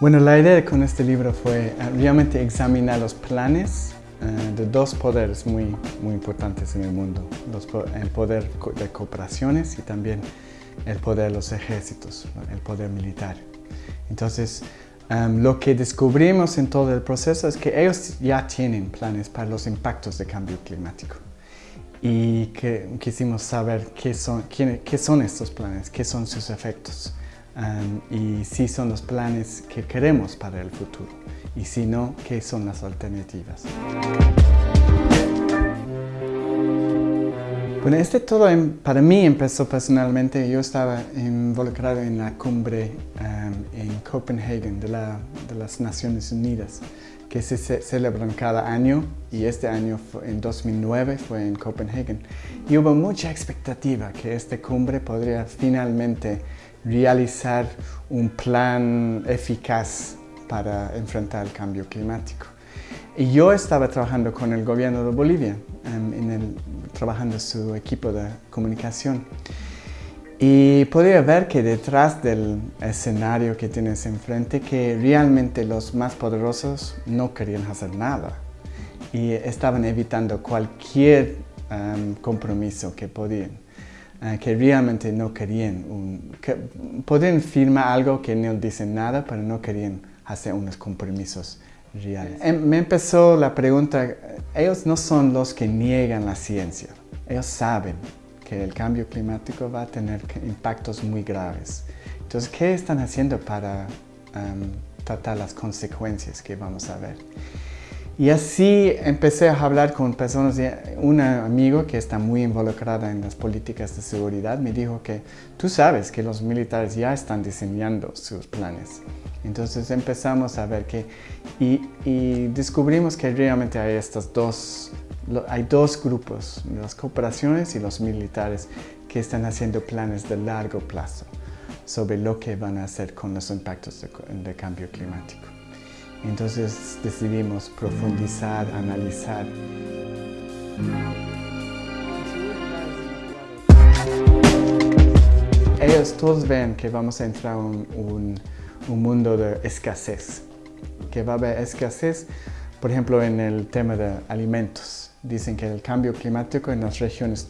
Bueno, la idea con este libro fue eh, realmente examinar los planes eh, de dos poderes muy, muy importantes en el mundo. el poder de cooperaciones y también el poder de los ejércitos, el poder militar. Entonces, em, lo que descubrimos en todo el proceso es que ellos ya tienen planes para los impactos del cambio climático. Y que quisimos saber qué son, qué son estos planes, qué son sus efectos y si son los planes que queremos para el futuro y si no, qué son las alternativas. Bueno, este todo para mí empezó personalmente, yo estaba involucrado en la cumbre en Copenhague de, de, las Naciones Unidas que se, celebran cada año y este año en 2009 fue en Copenhague y hubo mucha expectativa que esta cumbre podría finalmente realizar un plan eficaz para enfrentar el cambio climático. Y yo estaba trabajando con el gobierno de Bolivia, em, en el, trabajando su equipo de comunicación. Y podía ver que detrás del escenario que tienes enfrente, que realmente los más poderosos no querían hacer nada. Y estaban evitando cualquier em, compromiso que podían. Eh, que realmente no querían, un, que podían firmar algo que no dicen nada, pero no querían hacer unos compromisos Em, me empezó la pregunta, ellos no son los que niegan la ciencia, ellos saben que el cambio climático va a tener impactos muy graves. Entonces, ¿qué están haciendo para em, tratar las consecuencias que vamos a ver? Y así empecé a hablar con personas, un amigo que está muy involucrada en las políticas de seguridad me dijo que tú sabes que los militares ya están diseñando sus planes. Entonces empezamos a ver que, y, descubrimos que realmente hay estos dos, hay dos grupos, las cooperaciones y los militares, que están haciendo planes de largo plazo sobre lo que van a hacer con los impactos del cambio climático. Entonces decidimos profundizar, analizar. Ellos todos ven que vamos a entrar en un, mundo de escasez, que va a haber escasez, por ejemplo, en el tema de alimentos. Dicen que el cambio climático en las regiones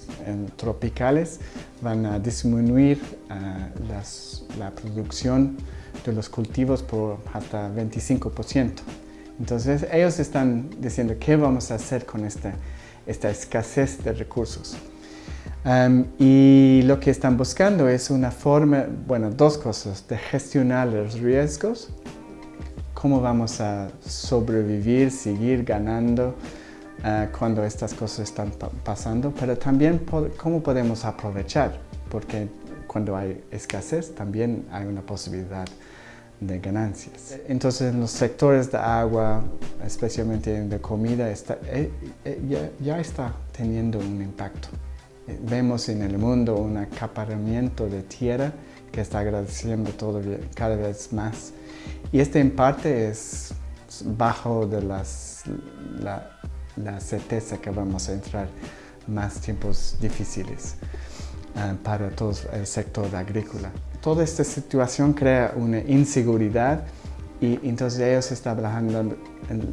tropicales van a disminuir uh, la producción de los cultivos por hasta 25%. Entonces ellos están diciendo qué vamos a hacer con esta, esta escasez de recursos. Um, y lo que están buscando es una forma, bueno, dos cosas, de gestionar los riesgos, cómo vamos a sobrevivir, seguir ganando uh, cuando estas cosas están pasando, pero también cómo podemos aprovechar, porque cuando hay escasez también hay una posibilidad de ganancias. Entonces en los sectores de agua, especialmente de comida, está, eh, eh, ya, está teniendo un impacto. Vemos en el mundo un acaparamiento de tierra que está agradeciendo cada vez más. Y este en parte es bajo de las, la, la certeza que vamos a entrar más tiempos difíciles para todo el sector agrícola. Toda esta situación crea una inseguridad y entonces ellos están hablando,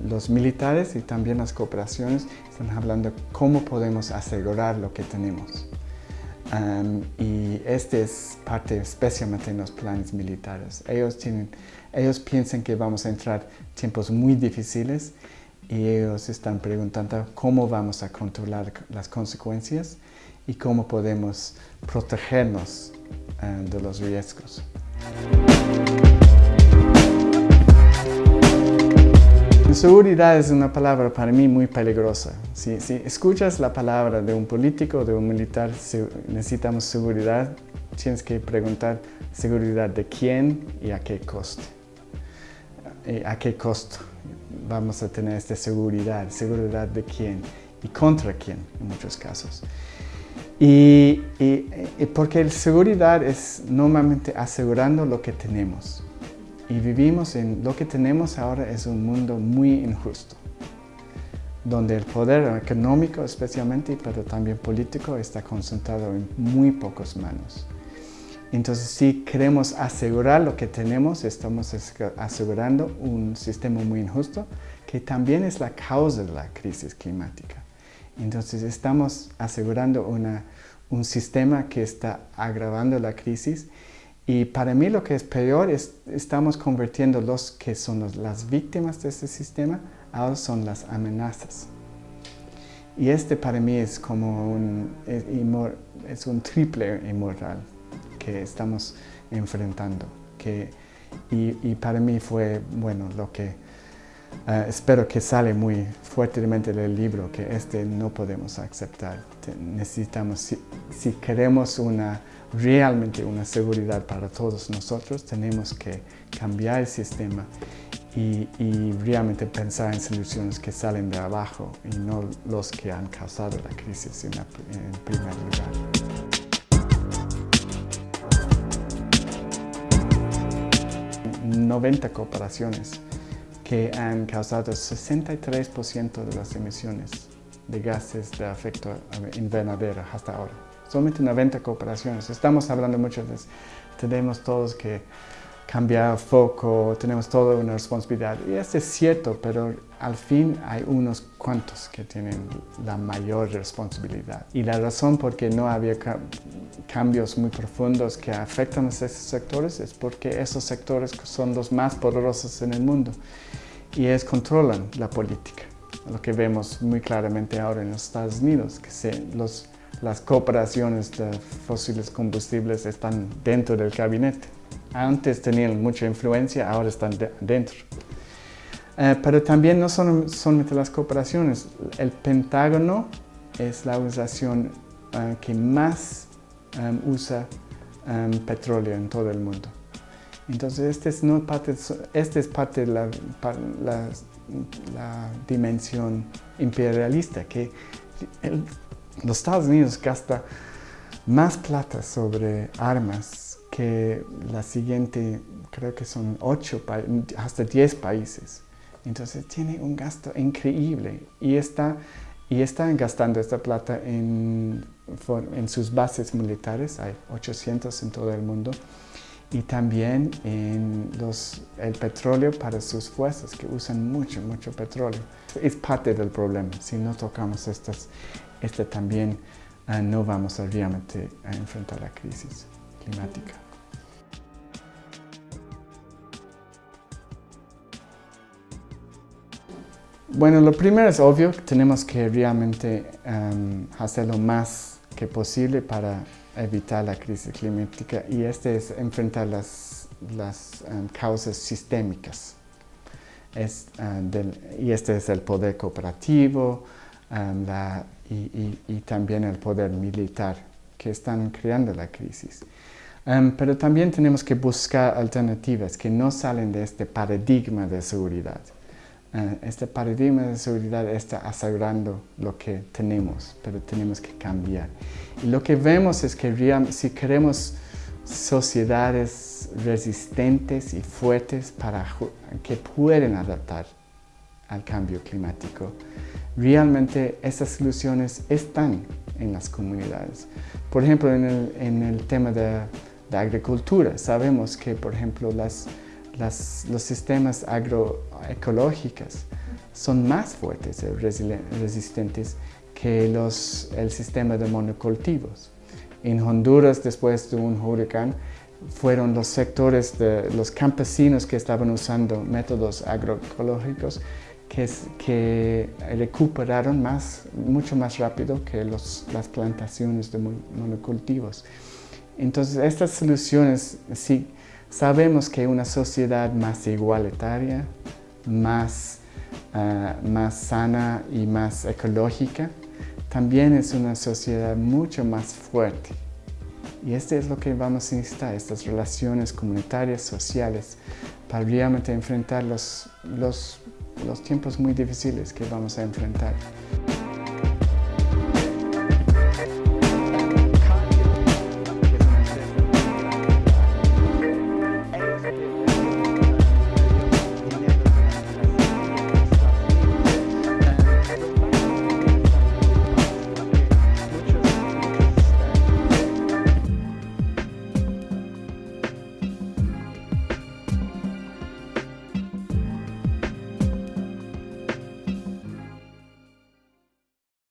los militares y también las cooperaciones, están hablando cómo podemos asegurar lo que tenemos. y este es parte especialmente en los planes militares. Ellos, tienen, ellos piensan que vamos a entrar tiempos muy difíciles y ellos están preguntando cómo vamos a controlar las consecuencias y cómo podemos protegernos eh, de los riesgos. Seguridad es una palabra para mí muy peligrosa. Si, escuchas la palabra de un político de un militar, necesitamos seguridad, tienes que preguntar seguridad de quién y a qué costo. Y a qué costo vamos a tener esta seguridad, seguridad de quién y contra quién en muchos casos. Y, porque la seguridad es normalmente asegurando lo que tenemos. Y vivimos en lo que tenemos ahora es un mundo muy injusto. donde el poder económico especialmente, pero también político, está concentrado en muy pocas manos. Entonces, si queremos asegurar lo que tenemos, estamos asegurando un sistema muy injusto, que también es la causa de la crisis climática. Entonces, estamos asegurando un sistema que está agravando la crisis y para mí lo que es peor es estamos convirtiendo los que son las víctimas de este sistema, ahora son las amenazas. Y este para mí es como un, es un triple inmoral que estamos enfrentando. Que, y, para mí fue, bueno, lo que eh, espero que sale muy fuertemente del libro, que este no podemos aceptar. necesitamos, si, si, queremos una, realmente una seguridad para todos nosotros, tenemos que cambiar el sistema y, realmente pensar en soluciones que salen de abajo y no los que han causado la crisis en, en primer lugar. 90 cooperaciones que han causado 63% de las emisiones de gases de efecto invernadero hasta ahora. Solamente 90 cooperaciones. Estamos hablando muchas veces, tenemos todos que cambiar foco, tenemos toda una responsabilidad. Y eso es cierto, pero al fin hay unos cuantos que tienen la mayor responsabilidad. Y la razón por qué no había cambios muy profundos que afectan a esos sectores es porque esos sectores son los más poderosos en el mundo y es controlan la política. Lo que vemos muy claramente ahora en los Estados Unidos, que se, los, las cooperaciones de fósiles combustibles están dentro del gabinete antes tenían mucha influencia, ahora están dentro. Eh, pero también no son solamente las cooperaciones. El Pentágono es la organización eh, que más eh, usa petróleo en todo el mundo. Entonces, este es, no parte, este es parte de la, la, dimensión imperialista, que los Estados Unidos gasta más plata sobre armas que la siguiente, creo que son 8, hasta 10 países. Entonces tiene un gasto increíble y está, y están gastando esta plata en, en sus bases militares, hay 800 en todo el mundo, y también en el petróleo para sus fuerzas, que usan mucho, mucho petróleo. Es parte del problema. Si no tocamos estas, este también, ah, no vamos a realmente a enfrentar la crisis climática. Bueno, lo primero es obvio, tenemos que realmente um, hacer lo más que posible para evitar la crisis climática y este es enfrentar las, las um, causas sistémicas. Es, uh, y este es el poder cooperativo um, y, y, también el poder militar que están creando la crisis. pero también tenemos que buscar alternativas que no salen de este paradigma de seguridad. Eh, este paradigma de seguridad está asegurando lo que tenemos, pero tenemos que cambiar. Y lo que vemos es que si queremos sociedades resistentes y fuertes para que pueden adaptar al cambio climático, realmente esas soluciones están en las comunidades. Por ejemplo, en el, en el tema de, de agricultura, sabemos que, por ejemplo, las los sistemas agroecológicos son más fuertes y resistentes que los, el sistema de monocultivos. En Honduras, después de un huracán, fueron los sectores de los campesinos que estaban usando métodos agroecológicos que, que recuperaron más, mucho más rápido que los, las plantaciones de monocultivos. Entonces, estas soluciones sí Sabemos que una sociedad más igualitaria, más, ah, más sana y más ecológica, también es una sociedad mucho más fuerte. Y esto es lo que vamos a necesitar, estas relaciones comunitarias, sociales, para realmente enfrentar los, los, los tiempos muy difíciles que vamos a enfrentar.